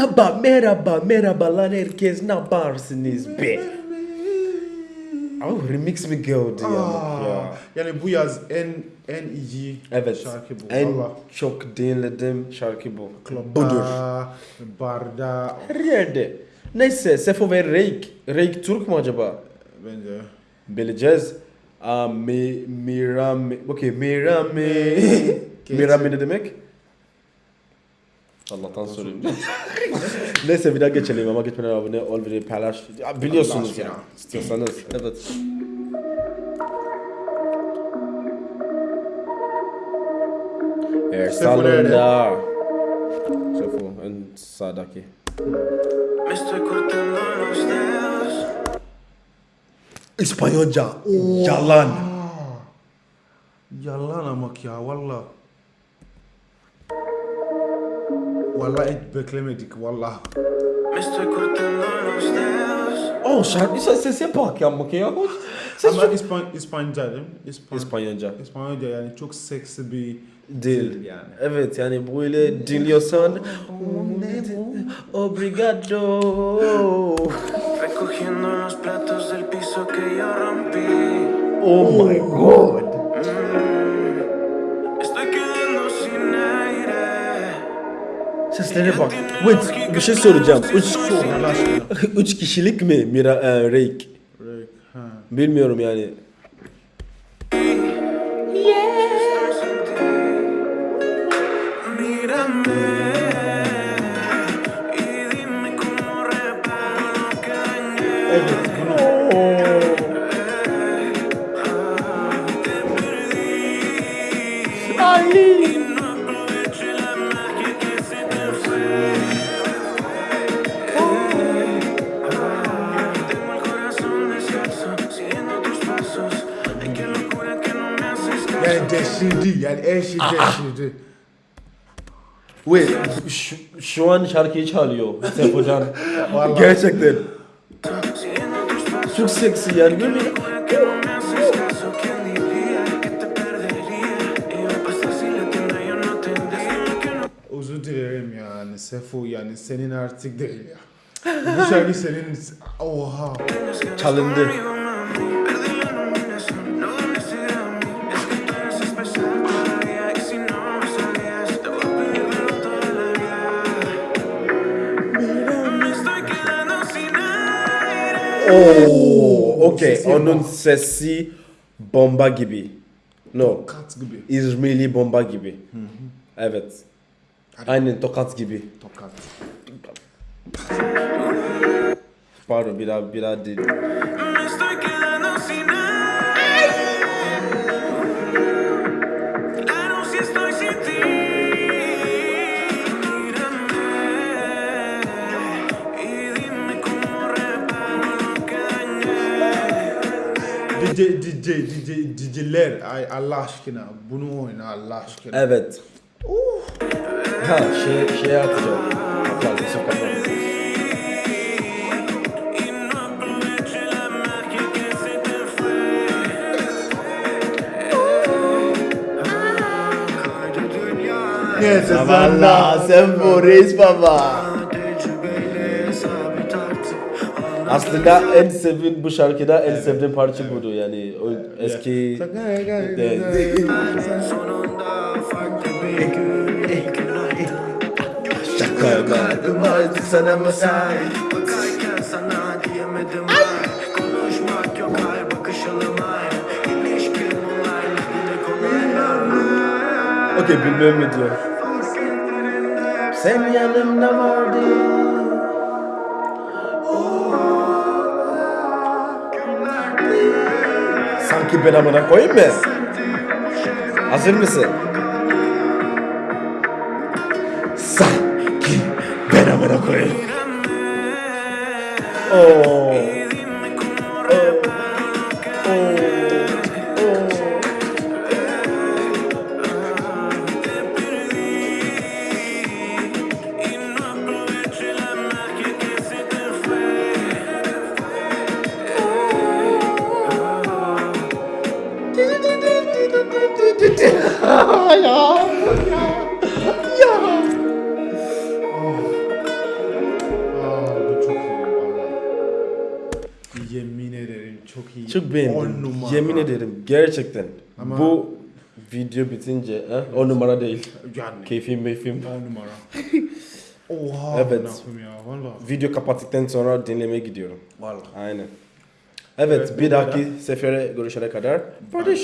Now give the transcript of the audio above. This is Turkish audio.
Merhaba, merhaba, merhabalar herkes. Ne yaparsınız be? Oh, remix mi geldi ya? Aa, ya? Yani bu yaz en en iyi Evet. şarkı bu. En Valla. çok dinlediğim şarkı bu. Klubda, Budur. barda Her yerde. Neyse, Sefo ve Reik. Reik Türk mü acaba? bence. Bileceğiz. Aa, mi, Mirami. Okey, Mirami. Mirami ne demek? Allah'tan sorayım. Neyse bir daha geçelim ama geçmeden abone ol ve paylaş. Ya, biliyorsunuz ya. İstiyorsanız. Evet. Salonda. Sefo en sağdaki. İspanyolca. Yalan. Yalan amak ya valla. Estoy cortando los dedos. Oh ses yapak ya bak ya. Ses Ama çok... İspan İspanyolca değil mi? İspan İspanyolca. İspanyolca yani çok seksi bir Dil. yani. Evet yani böyle dinliyorsan Obrigado Recogiendo los platos del piso que yo rompí. Oh my god Seslere bak Wait bir şey soracağım Üç, üç kişilik mi Mira, e, Reik? Rek, ha. Bilmiyorum yani deşirdi yani her şey deşirdi. Wait şu, şu an şarkıyı çalıyor Sefocan. Gerçekten. Çok seksi yani böyle Özür dilerim yani Sefo yani senin artık değil ya. Bu şarkı senin oha. Çalındı Oo, okey Sesi onun sesi bomba gibi. No. Kat gibi. İzmirli bomba gibi. Evet. Aynen tokat gibi. Tokat. Pardon bir daha bir daha değil. DJ, DJ, DJ, DJ'ler ay Allah aşkına bunu oyna Allah aşkına. Evet. Ha şey şey atacağım. Kapat, Yusuf kapat. Y no aproveché la magia que se te fue. Neyse sen bu reis baba. Aslında en sevdiğim bu şarkıda en sevdiğim parça budur yani. O eski sonunda farklı bir gün. İlk gün Şaka vardı sana mesaj Bakarken sana diyemedim ben. Konuşmak yok her bakışalım aynı İlişkim olaylı bile kolaylar Okey bilmem mi diyor. Sen yanımda vardın. Sanki ben amına koyayım mı? Hazır mısın? Sanki ben amına koyayım. Oo. ya. Ya. Ya. Aa, bu çok iyi. Yemin ederim çok iyi. Çok beğendim. Yemin ederim gerçekten. Ama- Bu video bitince ha? o numara değil. Yani Keyfim meyfim. on numara. Oha Evet. ya. Video kapattıktan sonra dinlemeye gidiyorum. Valla. Aynen. Evet, Evet, bir bu dahaki sefere görüşene kadar. Barış.